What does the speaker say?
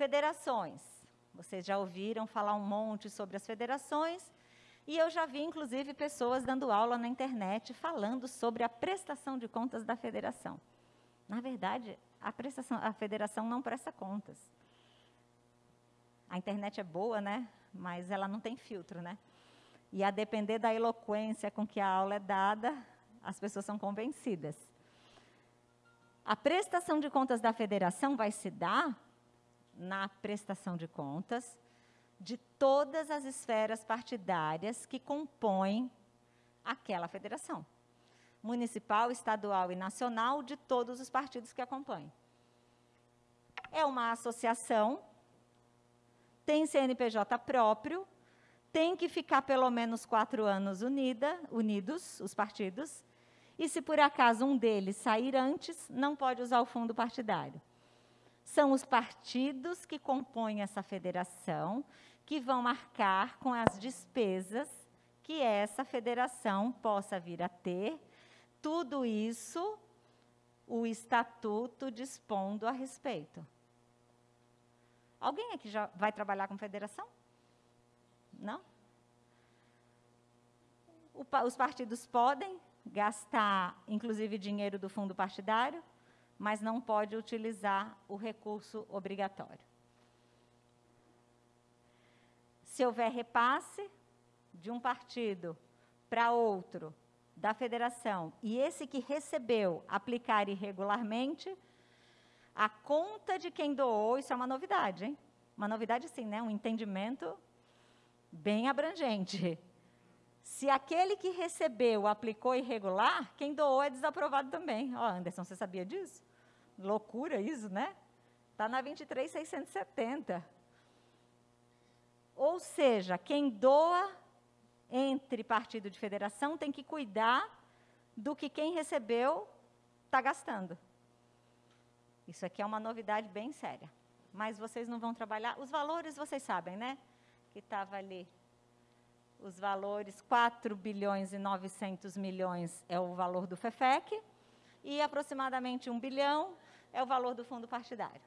Federações. Vocês já ouviram falar um monte sobre as federações, e eu já vi, inclusive, pessoas dando aula na internet falando sobre a prestação de contas da federação. Na verdade, a, prestação, a federação não presta contas. A internet é boa, né? Mas ela não tem filtro, né? E a depender da eloquência com que a aula é dada, as pessoas são convencidas. A prestação de contas da federação vai se dar na prestação de contas de todas as esferas partidárias que compõem aquela federação. Municipal, estadual e nacional, de todos os partidos que acompanham. É uma associação, tem CNPJ próprio, tem que ficar pelo menos quatro anos unida, unidos, os partidos, e se por acaso um deles sair antes, não pode usar o fundo partidário. São os partidos que compõem essa federação que vão marcar com as despesas que essa federação possa vir a ter. Tudo isso o estatuto dispondo a respeito. Alguém aqui já vai trabalhar com federação? Não? O, os partidos podem gastar, inclusive, dinheiro do fundo partidário, mas não pode utilizar o recurso obrigatório. Se houver repasse de um partido para outro da federação e esse que recebeu aplicar irregularmente, a conta de quem doou, isso é uma novidade, hein? Uma novidade, sim, né? Um entendimento bem abrangente. Se aquele que recebeu aplicou irregular, quem doou é desaprovado também. Ó, oh, Anderson, você sabia disso? Loucura isso, né? Está na 23,670. Ou seja, quem doa entre partido de federação tem que cuidar do que quem recebeu está gastando. Isso aqui é uma novidade bem séria. Mas vocês não vão trabalhar. Os valores vocês sabem, né? Que estava ali os valores, 4 bilhões e 900 milhões é o valor do FEFEC, e aproximadamente 1 bilhão é o valor do fundo partidário.